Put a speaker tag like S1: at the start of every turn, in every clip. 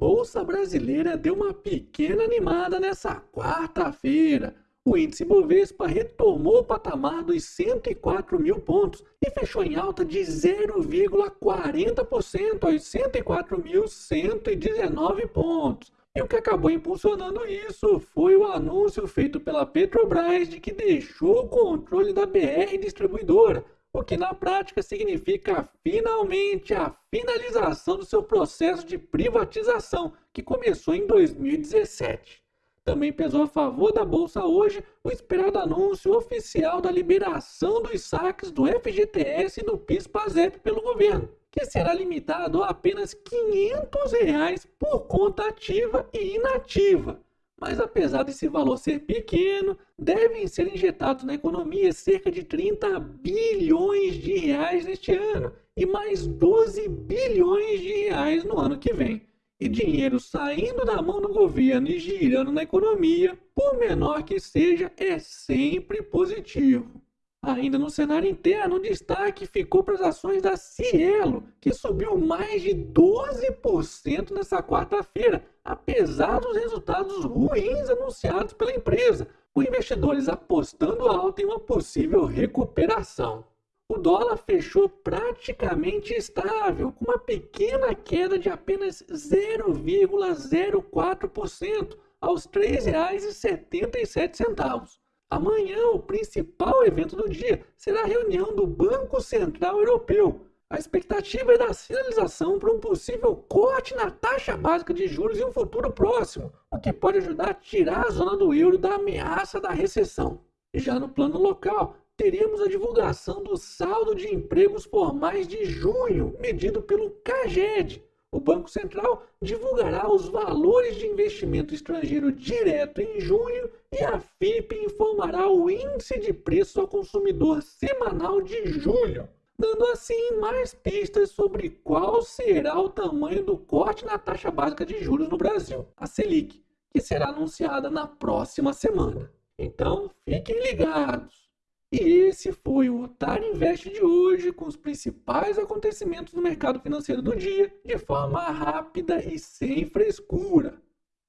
S1: Bolsa Brasileira deu uma pequena animada nessa quarta-feira. O índice Bovespa retomou o patamar dos 104 mil pontos e fechou em alta de 0,40% aos 104.119 pontos. E o que acabou impulsionando isso foi o anúncio feito pela Petrobras de que deixou o controle da BR Distribuidora, o que na prática significa finalmente a finalização do seu processo de privatização, que começou em 2017. Também pesou a favor da Bolsa hoje o esperado anúncio oficial da liberação dos saques do FGTS e do PIS-PASEP pelo governo, que será limitado a apenas 500 reais por conta ativa e inativa. Mas apesar desse valor ser pequeno, devem ser injetados na economia cerca de 30 bilhões de reais neste ano e mais 12 bilhões de reais no ano que vem. E dinheiro saindo da mão do governo e girando na economia, por menor que seja, é sempre positivo. Ainda no cenário interno, o destaque ficou para as ações da Cielo, que subiu mais de 12% nessa quarta-feira, apesar dos resultados ruins anunciados pela empresa, com investidores apostando alto em uma possível recuperação. O dólar fechou praticamente estável, com uma pequena queda de apenas 0,04% aos R$ 3,77. Amanhã, o principal evento do dia será a reunião do Banco Central Europeu. A expectativa é da sinalização para um possível corte na taxa básica de juros em um futuro próximo, o que pode ajudar a tirar a zona do euro da ameaça da recessão. Já no plano local, teremos a divulgação do saldo de empregos formais de junho, medido pelo CAGED, o Banco Central divulgará os valores de investimento estrangeiro direto em junho e a FIP informará o índice de preço ao consumidor semanal de julho, dando assim mais pistas sobre qual será o tamanho do corte na taxa básica de juros no Brasil, a Selic, que será anunciada na próxima semana. Então, fiquem ligados! E esse foi o Otário Invest de hoje, com os principais acontecimentos do mercado financeiro do dia, de forma rápida e sem frescura.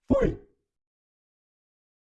S1: Fui!